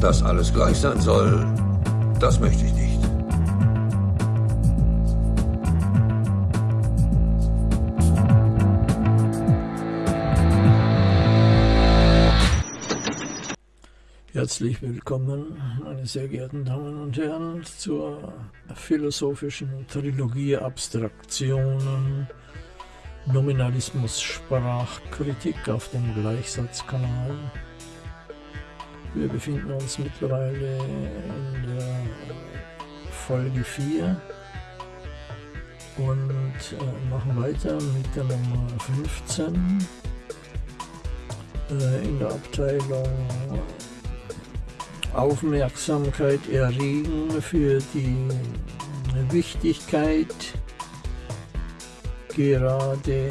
Dass alles gleich sein soll, das möchte ich nicht. Herzlich willkommen, meine sehr geehrten Damen und Herren, zur philosophischen Trilogie Abstraktionen, Nominalismus, Sprachkritik auf dem Gleichsatzkanal. Wir befinden uns mittlerweile in der Folge 4 und äh, machen weiter mit der Nummer 15 äh, in der Abteilung Aufmerksamkeit erregen für die Wichtigkeit gerade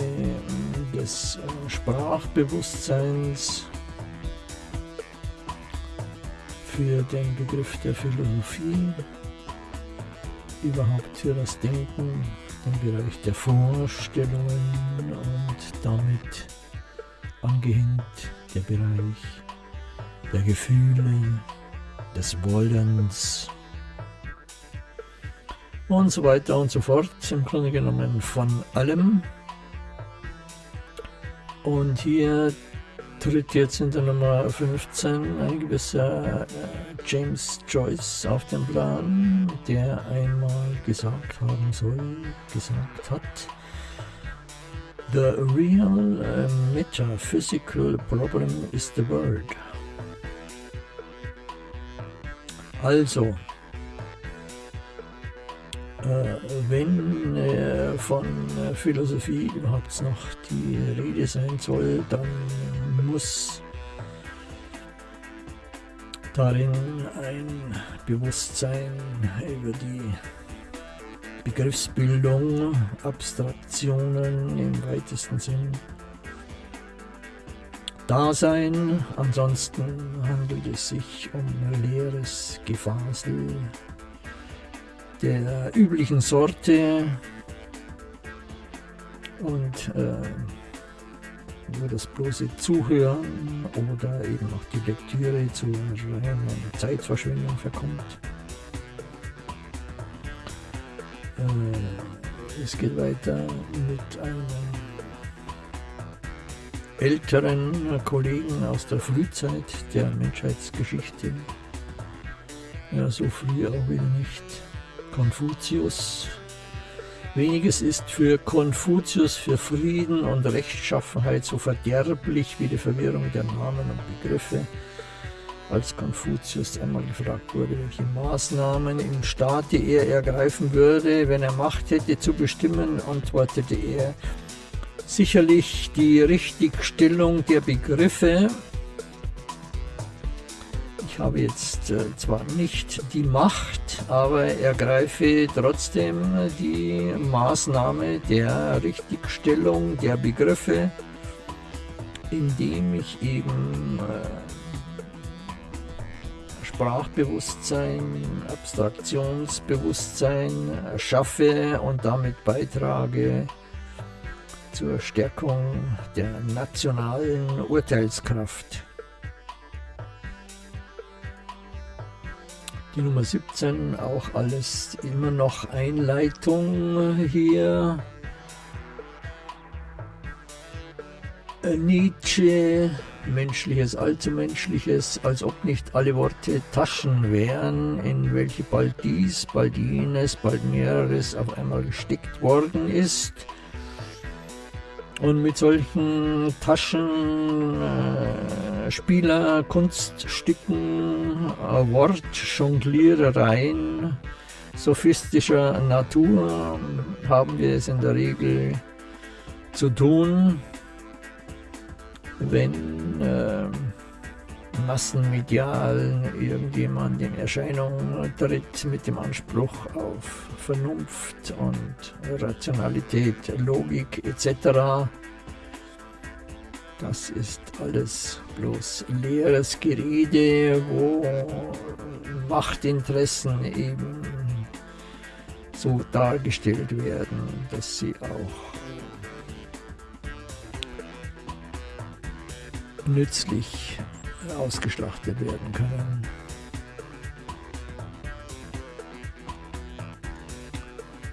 des Sprachbewusstseins für den Begriff der Philosophie, überhaupt für das Denken, den Bereich der Vorstellungen und damit angehängt der Bereich der Gefühle, des Wollens und so weiter und so fort. Im Grunde genommen von allem. Und hier tritt jetzt in der Nummer 15 ein gewisser äh, James Joyce auf den Plan, der einmal gesagt haben soll, gesagt hat, The real uh, metaphysical problem is the word. Also, äh, wenn äh, von äh, Philosophie überhaupt noch die Rede sein soll, dann muss darin ein Bewusstsein über die Begriffsbildung, Abstraktionen im weitesten Sinn Dasein. Ansonsten handelt es sich um leeres Gefasel der üblichen Sorte und äh, nur das bloße Zuhören oder eben auch die Lektüre zu reiner Zeitverschwendung verkommt. Äh, es geht weiter mit einem älteren Kollegen aus der Frühzeit der Menschheitsgeschichte. Ja, so früh auch wieder nicht. Konfuzius. Weniges ist für Konfuzius für Frieden und Rechtschaffenheit so verderblich wie die Verwirrung der Namen und Begriffe. Als Konfuzius einmal gefragt wurde, welche Maßnahmen im Staate er ergreifen würde, wenn er Macht hätte zu bestimmen, antwortete er, sicherlich die Richtigstellung der Begriffe. Ich habe jetzt äh, zwar nicht die Macht, aber ergreife trotzdem die Maßnahme der Richtigstellung der Begriffe, indem ich eben äh, Sprachbewusstsein, Abstraktionsbewusstsein schaffe und damit beitrage, zur Stärkung der nationalen Urteilskraft. Die Nummer 17, auch alles immer noch Einleitung hier. Nietzsche, Menschliches, Allzumenschliches, als ob nicht alle Worte Taschen wären, in welche bald dies, bald jenes, bald mehreres auf einmal gesteckt worden ist. Und mit solchen Taschen, äh, Spieler, Kunststücken, Wortjonglierereien sophistischer Natur haben wir es in der Regel zu tun, wenn äh, massenmedial irgendjemand in Erscheinung tritt mit dem Anspruch auf Vernunft und Rationalität, Logik etc. Das ist alles bloß leeres Gerede, wo Machtinteressen eben so dargestellt werden, dass sie auch nützlich ausgeschlachtet werden können.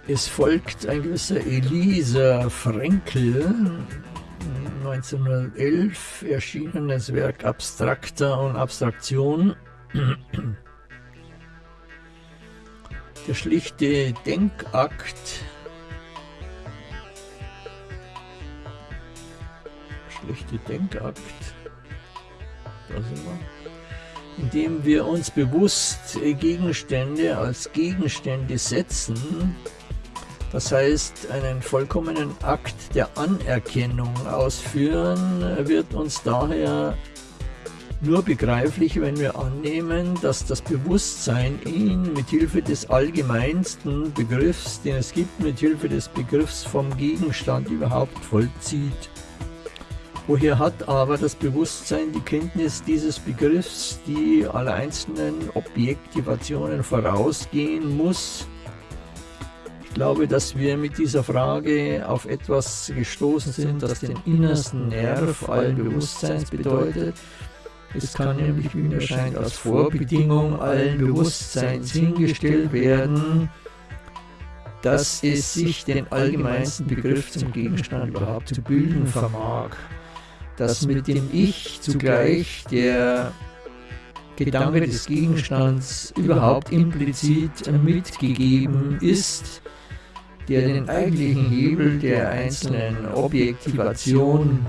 Es folgt ein gewisser Elisa Frenkel, 1911 erschienenes Werk Abstrakter und Abstraktion. Der schlichte Denkakt schlichte Denkakt da sind wir indem wir uns bewusst Gegenstände als Gegenstände setzen das heißt, einen vollkommenen Akt der Anerkennung ausführen wird uns daher nur begreiflich, wenn wir annehmen, dass das Bewusstsein ihn mit Hilfe des allgemeinsten Begriffs, den es gibt, mit Hilfe des Begriffs vom Gegenstand überhaupt vollzieht. Woher hat aber das Bewusstsein die Kenntnis dieses Begriffs, die alle einzelnen Objektivationen vorausgehen muss, glaube, dass wir mit dieser Frage auf etwas gestoßen sind, das den innersten Nerv allen Bewusstseins bedeutet. Es kann nämlich, wie mir scheint, als Vorbedingung allen Bewusstseins hingestellt werden, dass es sich den allgemeinsten Begriff zum Gegenstand überhaupt zu bilden vermag. Dass mit dem Ich zugleich der Gedanke des Gegenstands überhaupt implizit mitgegeben ist, der den eigentlichen Hebel der einzelnen Objektivation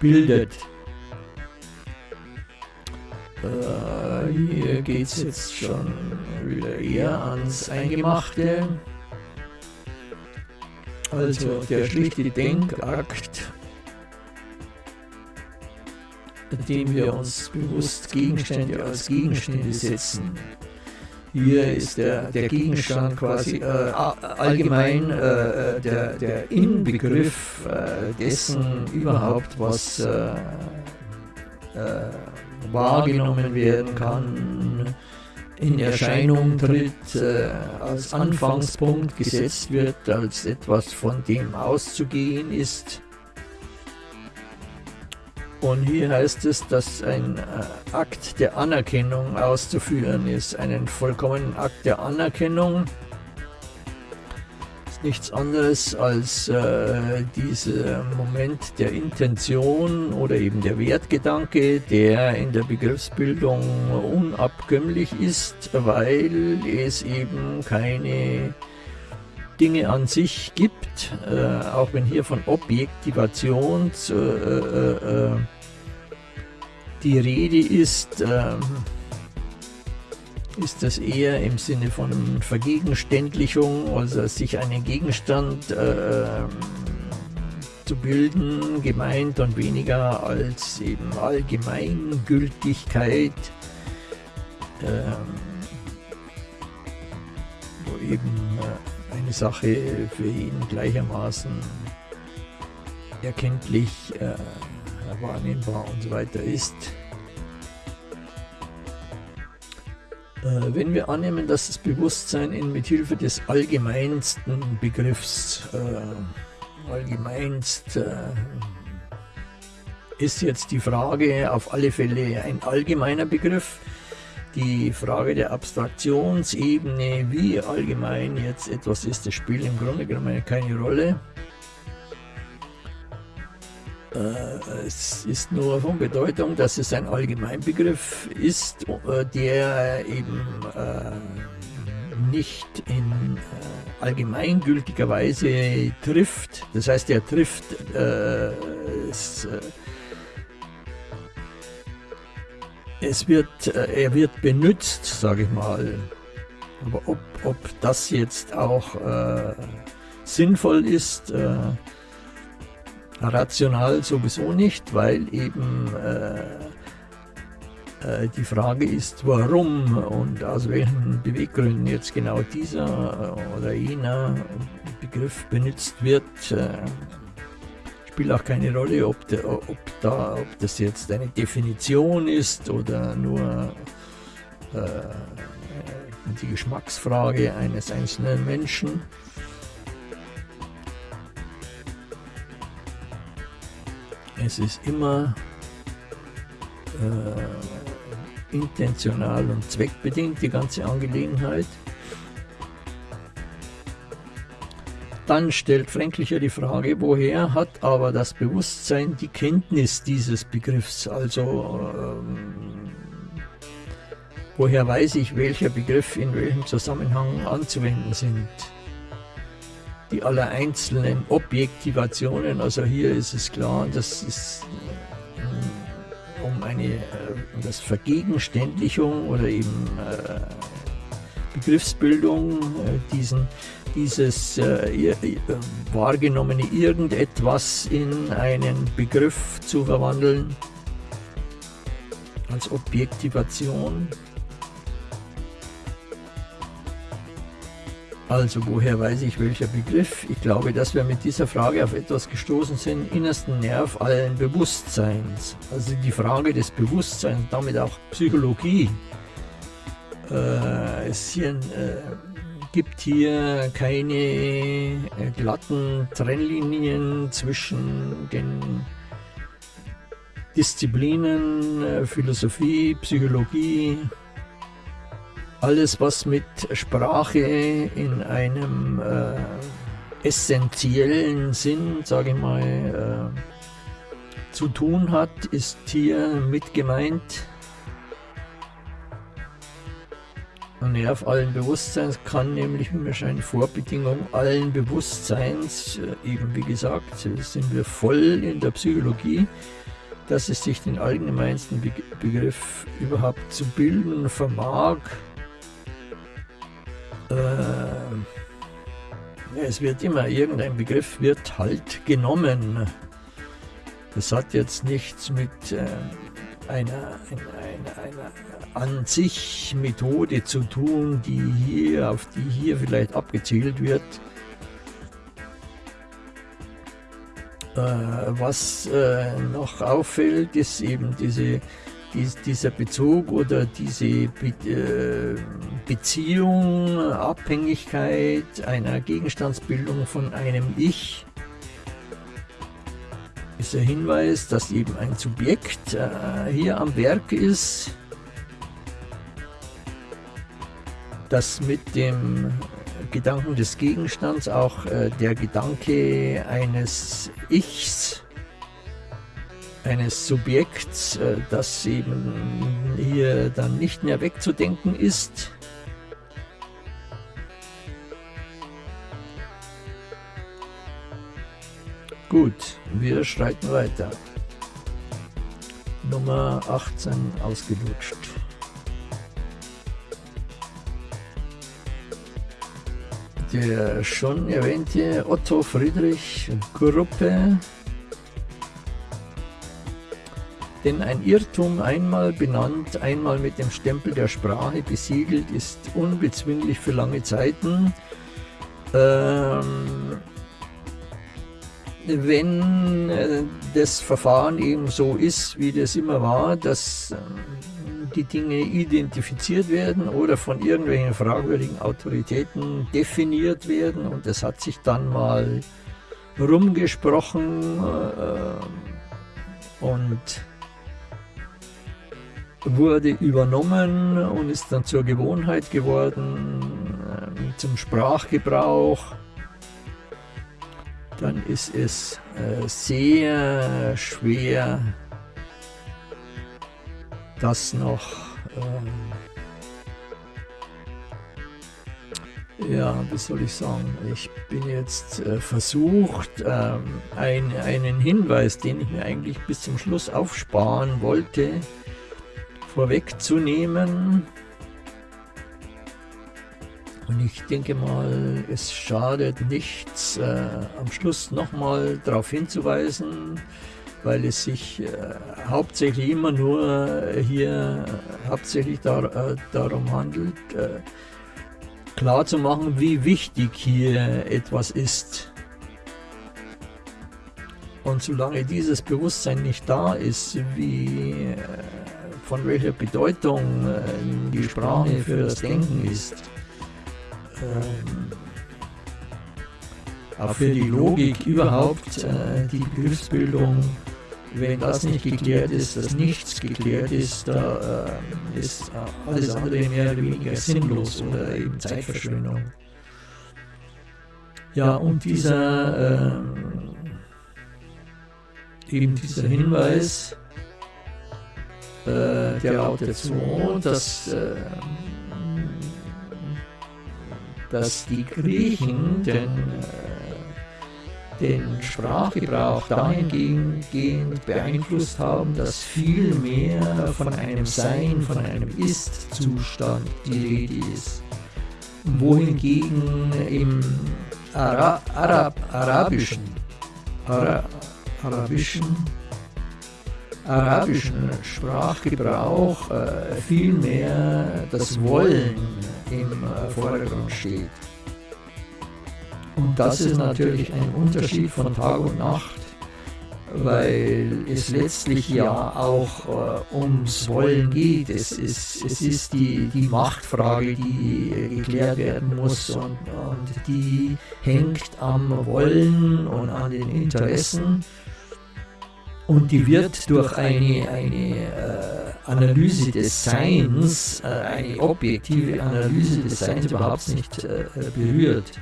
bildet. Äh, hier geht es jetzt schon wieder eher ans Eingemachte. Also der schlichte Denkakt, indem wir uns bewusst Gegenstände als Gegenstände setzen. Hier ist der, der Gegenstand quasi äh, allgemein äh, äh, der, der Inbegriff äh, dessen überhaupt, was äh, äh, wahrgenommen werden kann, in Erscheinung tritt, als Anfangspunkt gesetzt wird, als etwas von dem auszugehen ist. Und hier heißt es, dass ein äh, Akt der Anerkennung auszuführen ist. Einen vollkommenen Akt der Anerkennung ist nichts anderes als äh, dieser Moment der Intention oder eben der Wertgedanke, der in der Begriffsbildung unabkömmlich ist, weil es eben keine Dinge an sich gibt, äh, auch wenn hier von Objektivation äh, äh, äh, die Rede ist, ähm, ist das eher im Sinne von Vergegenständlichung, also sich einen Gegenstand ähm, zu bilden, gemeint und weniger als eben Allgemeingültigkeit. Ähm, wo eben äh, Sache für ihn gleichermaßen erkenntlich, äh, wahrnehmbar und so weiter ist. Äh, wenn wir annehmen, dass das Bewusstsein in mithilfe des allgemeinsten Begriffs, äh, allgemeinst äh, ist jetzt die Frage auf alle Fälle ein allgemeiner Begriff, die Frage der Abstraktionsebene, wie allgemein jetzt etwas ist, das spielt im Grunde genommen keine Rolle. Äh, es ist nur von Bedeutung, dass es ein Allgemeinbegriff ist, äh, der eben äh, nicht in allgemeingültiger Weise trifft. Das heißt, er trifft es wird, äh, er wird benutzt, sage ich mal. Aber ob, ob das jetzt auch äh, sinnvoll ist, äh, rational sowieso nicht, weil eben äh, äh, die Frage ist, warum und aus welchen Beweggründen jetzt genau dieser oder jener Begriff benutzt wird spielt auch keine Rolle, ob, der, ob, da, ob das jetzt eine Definition ist oder nur äh, die Geschmacksfrage eines einzelnen Menschen. Es ist immer äh, intentional und zweckbedingt, die ganze Angelegenheit. Dann stellt Fränklicher die Frage, woher hat aber das Bewusstsein die Kenntnis dieses Begriffs? Also ähm, woher weiß ich, welcher Begriff in welchem Zusammenhang anzuwenden sind? Die aller einzelnen Objektivationen, also hier ist es klar, das ist äh, um eine äh, das Vergegenständlichung oder eben äh, Begriffsbildung, äh, diesen dieses äh, wahrgenommene irgendetwas in einen Begriff zu verwandeln, als Objektivation. Also woher weiß ich welcher Begriff? Ich glaube, dass wir mit dieser Frage auf etwas gestoßen sind, innersten Nerv allen Bewusstseins. Also die Frage des Bewusstseins, damit auch Psychologie. Äh, es hier, äh, gibt hier keine äh, glatten Trennlinien zwischen den Disziplinen, äh, Philosophie, Psychologie, alles was mit Sprache in einem äh, essentiellen Sinn, sage ich mal, zu tun hat, ist hier mit gemeint. Und Nerv allen Bewusstseins kann nämlich wahrscheinlich Vorbedingung allen Bewusstseins, äh, eben wie gesagt, sind wir voll in der Psychologie, dass es sich den allgemeinsten Begriff überhaupt zu bilden vermag. Äh, es wird immer, irgendein Begriff wird halt genommen. Das hat jetzt nichts mit äh, einer, einer, einer an sich Methode zu tun, die hier, auf die hier vielleicht abgezielt wird. Äh, was äh, noch auffällt, ist eben diese, dies, dieser Bezug oder diese Be äh, Beziehung, Abhängigkeit einer Gegenstandsbildung von einem Ich ist der Hinweis, dass eben ein Subjekt äh, hier am Werk ist, dass mit dem Gedanken des Gegenstands auch äh, der Gedanke eines Ichs, eines Subjekts, äh, das eben hier dann nicht mehr wegzudenken ist, Gut, wir schreiten weiter. Nummer 18 ausgelutscht. der schon erwähnte Otto Friedrich Gruppe. Denn ein Irrtum einmal benannt, einmal mit dem Stempel der Sprache besiegelt, ist unbezwinglich für lange Zeiten. Ähm, wenn äh, das Verfahren eben so ist, wie das immer war, dass die Dinge identifiziert werden oder von irgendwelchen fragwürdigen Autoritäten definiert werden und es hat sich dann mal rumgesprochen äh, und wurde übernommen und ist dann zur Gewohnheit geworden, äh, zum Sprachgebrauch, dann ist es äh, sehr schwer das noch, ähm, ja, wie soll ich sagen, ich bin jetzt äh, versucht, ähm, ein, einen Hinweis, den ich mir eigentlich bis zum Schluss aufsparen wollte, vorwegzunehmen. Und ich denke mal, es schadet nichts, äh, am Schluss nochmal darauf hinzuweisen, weil es sich äh, hauptsächlich immer nur äh, hier äh, hauptsächlich dar, äh, darum handelt, klar zu machen, wie wichtig hier etwas ist. Und solange dieses Bewusstsein nicht da ist, wie, von welcher Bedeutung die Sprache für das Denken ist, auch für die Logik überhaupt, die Begriffsbildung, wenn das nicht geklärt ist, dass nichts geklärt ist, da äh, ist äh, alles andere mehr oder weniger sinnlos oder eben Zeitverschwendung. Ja, und dieser, äh, eben dieser Hinweis, äh, der lautet so, dass, äh, dass die Griechen den, äh, den Sprachgebrauch dahingehend beeinflusst haben, dass viel mehr von einem Sein, von einem Ist-Zustand die Rede ist. Wohingegen im Ara Arab, arabischen, Ara arabischen, arabischen Sprachgebrauch äh, vielmehr das Wollen im äh, Vordergrund steht. Und das ist natürlich ein Unterschied von Tag und Nacht weil es letztlich ja auch äh, ums Wollen geht. Es ist, es ist die, die Machtfrage, die geklärt werden muss und, und die hängt am Wollen und an den Interessen. Und die wird durch eine, eine äh, Analyse des Seins, äh, eine objektive Analyse des Seins überhaupt nicht äh, berührt.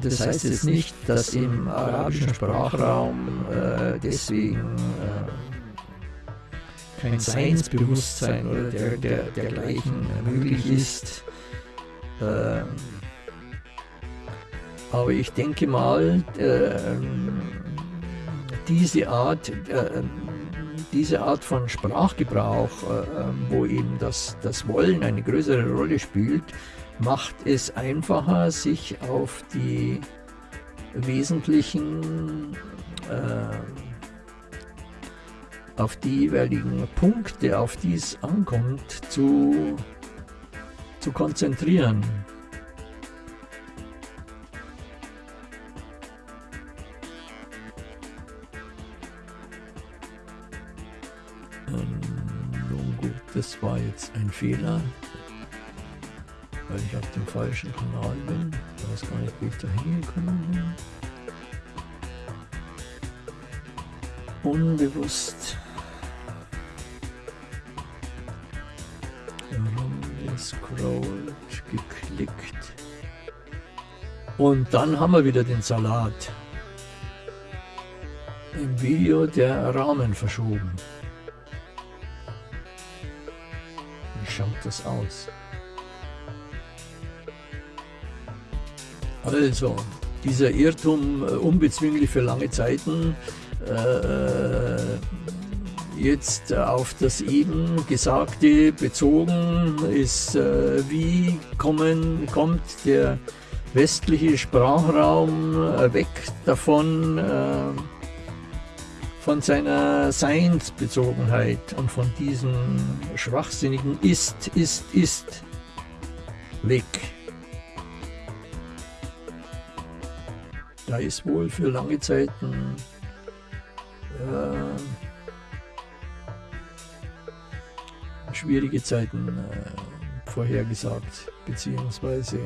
Das heißt jetzt nicht, dass im arabischen Sprachraum äh, deswegen äh, kein Seinsbewusstsein oder der, der, dergleichen möglich ist. Äh, aber ich denke mal, äh, diese Art, äh, diese Art von Sprachgebrauch, äh, wo eben das, das Wollen eine größere Rolle spielt, macht es einfacher, sich auf die wesentlichen, äh, auf die jeweiligen Punkte, auf die es ankommt, zu, zu konzentrieren. Das war jetzt ein Fehler weil ich auf dem falschen Kanal bin. Ich weiß gar nicht, wie ich da hingekommen bin. Unbewusst herumgescrollt, geklickt. Und dann haben wir wieder den Salat. Im Video der Rahmen verschoben. Das aus? Also, dieser Irrtum äh, unbezwinglich für lange Zeiten, äh, jetzt auf das eben Gesagte bezogen ist, äh, wie kommen, kommt der westliche Sprachraum äh, weg davon, äh, von seiner Seinsbezogenheit und von diesem schwachsinnigen Ist, Ist, Ist weg. da ist wohl für lange Zeiten äh, schwierige Zeiten äh, vorhergesagt, beziehungsweise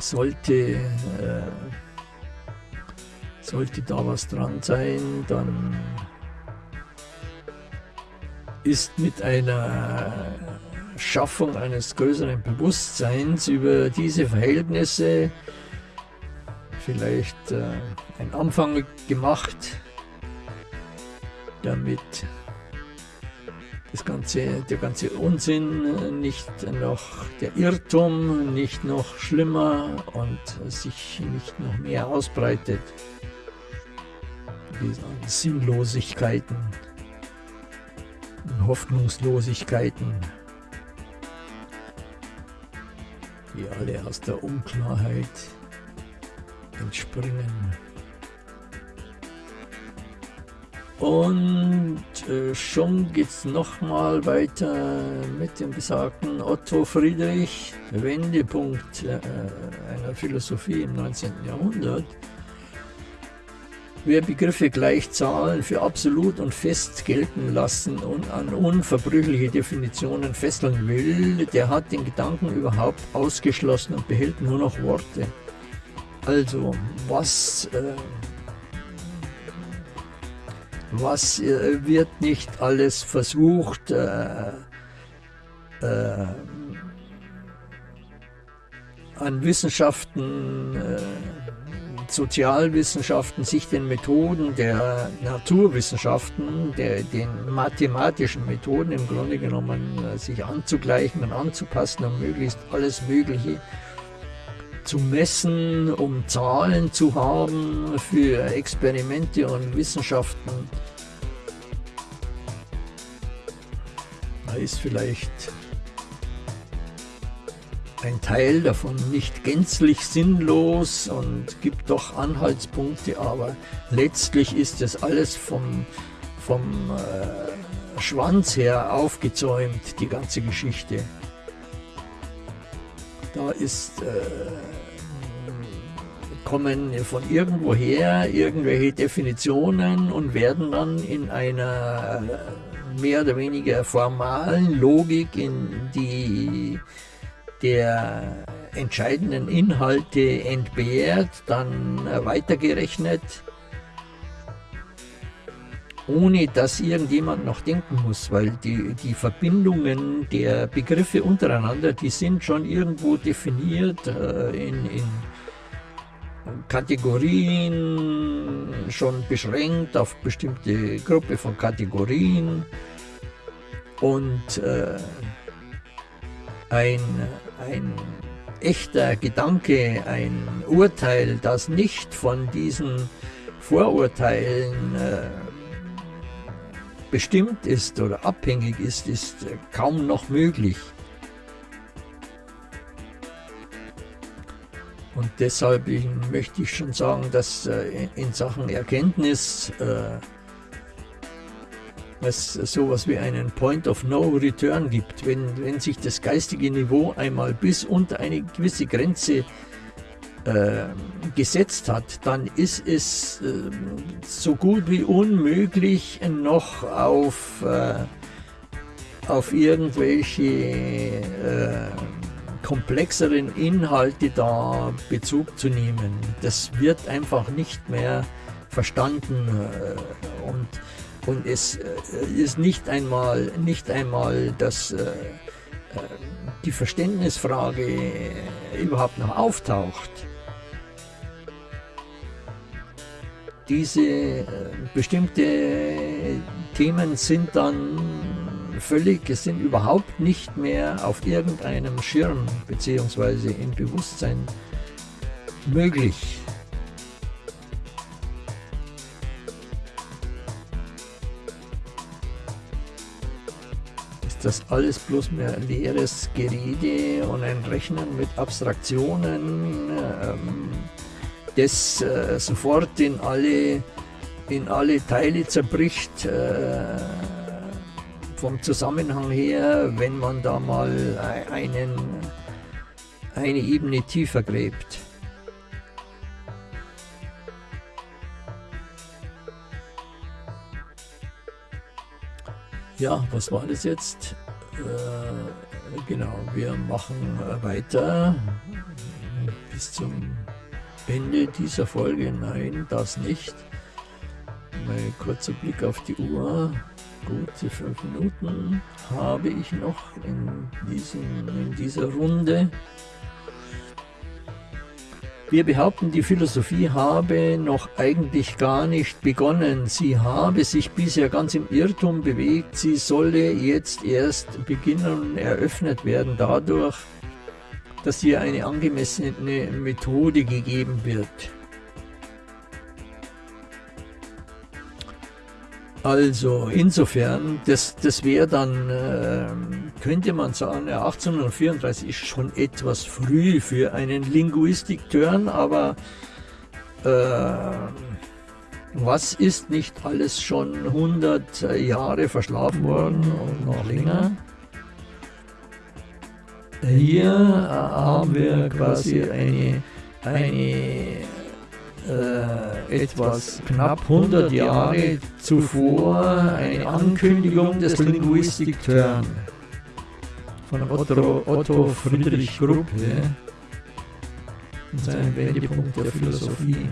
sollte, äh, sollte da was dran sein, dann ist mit einer Schaffung eines größeren Bewusstseins über diese Verhältnisse vielleicht äh, ein Anfang gemacht, damit das ganze, der ganze Unsinn nicht noch, der Irrtum nicht noch schlimmer und sich nicht noch mehr ausbreitet. Sinnlosigkeiten, Hoffnungslosigkeiten, die alle aus der Unklarheit entspringen. Und äh, schon geht es nochmal weiter mit dem besagten Otto Friedrich, Wendepunkt äh, einer Philosophie im 19. Jahrhundert. Wer Begriffe gleich Zahlen für absolut und fest gelten lassen und an unverbrüchliche Definitionen fesseln will, der hat den Gedanken überhaupt ausgeschlossen und behält nur noch Worte. Also, was, äh, was äh, wird nicht alles versucht, äh, äh an Wissenschaften, äh, Sozialwissenschaften, sich den Methoden der Naturwissenschaften, der, den mathematischen Methoden im Grunde genommen äh, sich anzugleichen und anzupassen, um möglichst alles Mögliche zu messen, um Zahlen zu haben für Experimente und Wissenschaften. Da ist vielleicht ein Teil davon nicht gänzlich sinnlos und gibt doch Anhaltspunkte, aber letztlich ist das alles vom, vom äh, Schwanz her aufgezäumt, die ganze Geschichte. Da ist, äh, kommen von irgendwoher irgendwelche Definitionen und werden dann in einer mehr oder weniger formalen Logik in die der entscheidenden Inhalte entbehrt, dann weitergerechnet, ohne dass irgendjemand noch denken muss, weil die, die Verbindungen der Begriffe untereinander, die sind schon irgendwo definiert äh, in, in Kategorien, schon beschränkt auf bestimmte Gruppe von Kategorien. Und äh, ein ein echter Gedanke, ein Urteil, das nicht von diesen Vorurteilen äh, bestimmt ist oder abhängig ist, ist äh, kaum noch möglich. Und deshalb möchte ich schon sagen, dass äh, in Sachen Erkenntnis es sowas wie einen Point of No Return gibt. Wenn, wenn sich das geistige Niveau einmal bis unter eine gewisse Grenze äh, gesetzt hat, dann ist es äh, so gut wie unmöglich noch auf, äh, auf irgendwelche äh, komplexeren Inhalte da Bezug zu nehmen. Das wird einfach nicht mehr verstanden äh, und und es äh, ist nicht einmal, nicht einmal dass äh, äh, die Verständnisfrage überhaupt noch auftaucht. Diese bestimmte Themen sind dann völlig, es sind überhaupt nicht mehr auf irgendeinem Schirm bzw. im Bewusstsein möglich. Das alles bloß mehr leeres Gerede und ein Rechnen mit Abstraktionen, ähm, das äh, sofort in alle, in alle Teile zerbricht, äh, vom Zusammenhang her, wenn man da mal einen, eine Ebene tiefer gräbt. Ja, was war das jetzt? Äh, genau, wir machen weiter bis zum Ende dieser Folge. Nein, das nicht. Mal kurzer Blick auf die Uhr. Gute fünf Minuten habe ich noch in, diesem, in dieser Runde. Wir behaupten, die Philosophie habe noch eigentlich gar nicht begonnen. Sie habe sich bisher ganz im Irrtum bewegt. Sie solle jetzt erst beginnen und eröffnet werden dadurch, dass ihr eine angemessene Methode gegeben wird. Also insofern, das, das wäre dann, äh, könnte man sagen, 1834 ist schon etwas früh für einen Linguistik-Turn, aber äh, was ist nicht alles schon 100 Jahre verschlafen worden und noch länger? Hier haben wir quasi eine, eine äh, etwas knapp 100 Jahre zuvor eine Ankündigung des Linguistic Turn von Otto, Otto Friedrich Gruppe und seinem Wendepunkt der Philosophie.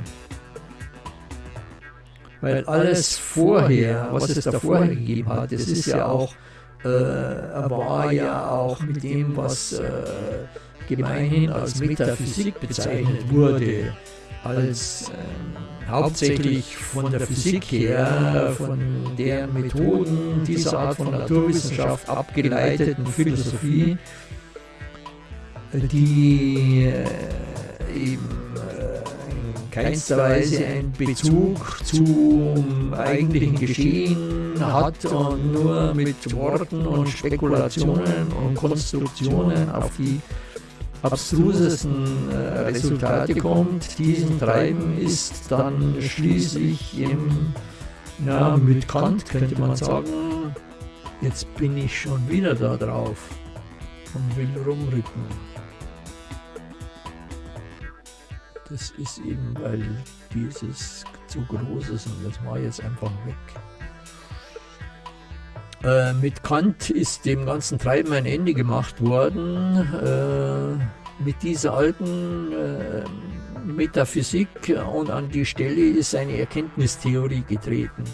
Weil alles vorher, was es da vorher gegeben hat, das ist ja auch, äh, war ja auch mit dem, was äh, gemeinhin als Metaphysik bezeichnet wurde, als äh, hauptsächlich von der Physik her, von der Methoden dieser Art von Naturwissenschaft abgeleiteten Philosophie, die äh, eben äh, in keinster Weise einen Bezug zum eigentlichen Geschehen hat und nur mit Worten und Spekulationen und Konstruktionen auf die abstrusesten äh, Resultate kommt, diesen Treiben ist dann schließlich im, ja, mit Kant könnte man sagen, jetzt bin ich schon wieder da drauf und will rumrücken. Das ist eben, weil dieses zu groß ist und das war jetzt einfach weg. Äh, mit Kant ist dem ganzen Treiben ein Ende gemacht worden. Äh, mit dieser alten äh, Metaphysik und an die Stelle ist eine Erkenntnistheorie getreten.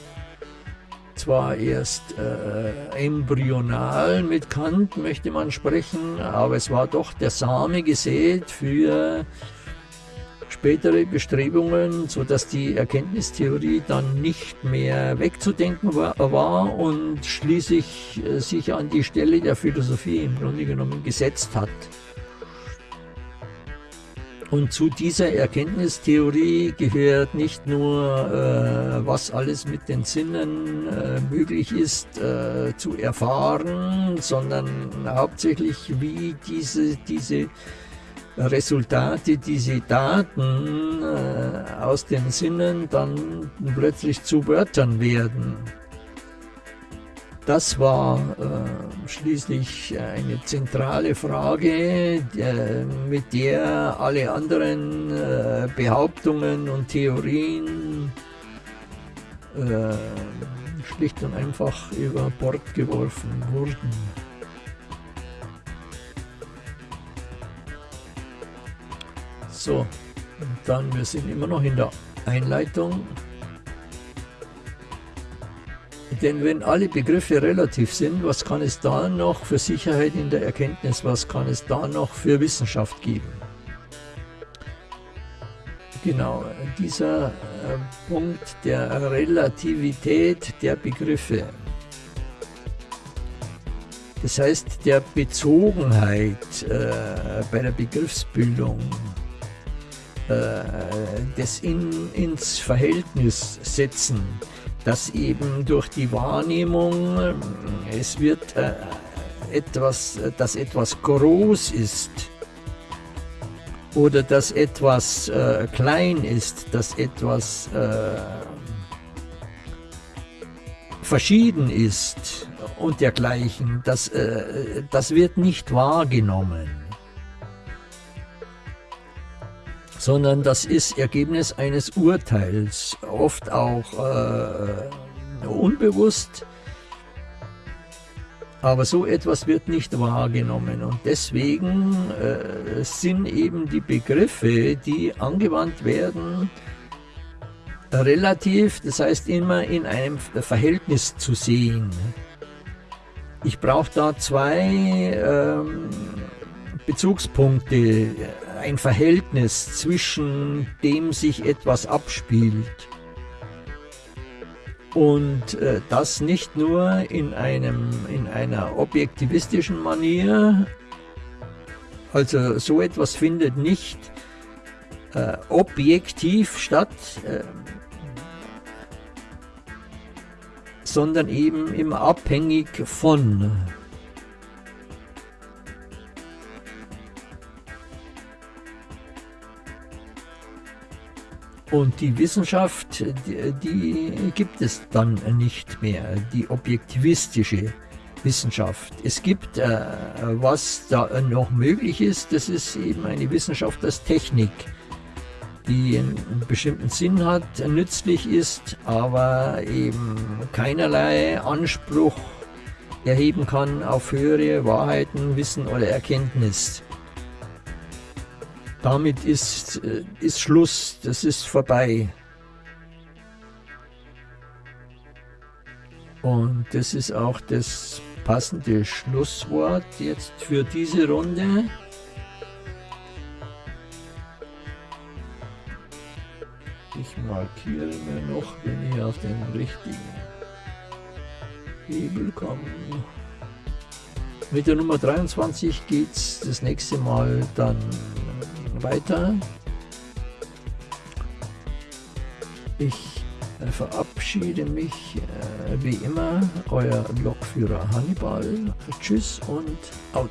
Zwar erst äh, embryonal mit Kant möchte man sprechen, aber es war doch der Same gesät für spätere Bestrebungen, sodass die Erkenntnistheorie dann nicht mehr wegzudenken war, war und schließlich äh, sich an die Stelle der Philosophie im Grunde genommen gesetzt hat. Und zu dieser Erkenntnistheorie gehört nicht nur, äh, was alles mit den Sinnen äh, möglich ist äh, zu erfahren, sondern hauptsächlich, wie diese, diese Resultate, diese Daten äh, aus den Sinnen dann plötzlich zu Wörtern werden. Das war äh, schließlich eine zentrale Frage, äh, mit der alle anderen äh, Behauptungen und Theorien äh, schlicht und einfach über Bord geworfen wurden. So, und dann, wir sind immer noch in der Einleitung. Denn wenn alle Begriffe relativ sind, was kann es da noch für Sicherheit in der Erkenntnis, was kann es da noch für Wissenschaft geben? Genau, dieser äh, Punkt der Relativität der Begriffe. Das heißt, der Bezogenheit äh, bei der Begriffsbildung das in, ins Verhältnis setzen, dass eben durch die Wahrnehmung äh, es wird äh, etwas, dass etwas groß ist oder dass etwas äh, klein ist, dass etwas äh, verschieden ist und dergleichen, das, äh, das wird nicht wahrgenommen. Sondern das ist Ergebnis eines Urteils, oft auch äh, unbewusst. Aber so etwas wird nicht wahrgenommen und deswegen äh, sind eben die Begriffe, die angewandt werden, relativ, das heißt immer in einem Verhältnis zu sehen. Ich brauche da zwei ähm, Bezugspunkte ein Verhältnis zwischen dem sich etwas abspielt. Und äh, das nicht nur in, einem, in einer objektivistischen Manier, also so etwas findet nicht äh, objektiv statt, äh, sondern eben immer abhängig von. Und die Wissenschaft, die, die, gibt es dann nicht mehr, die objektivistische Wissenschaft. Es gibt, äh, was da noch möglich ist, das ist eben eine Wissenschaft als Technik, die einen bestimmten Sinn hat, nützlich ist, aber eben keinerlei Anspruch erheben kann auf höhere Wahrheiten, Wissen oder Erkenntnis damit ist, äh, ist Schluss, das ist vorbei. Und das ist auch das passende Schlusswort jetzt für diese Runde. Ich markiere mir noch, wenn ich auf den richtigen Hebel komme. Mit der Nummer 23 geht es das nächste Mal dann weiter. Ich äh, verabschiede mich äh, wie immer, euer Lokführer Hannibal. Tschüss und out.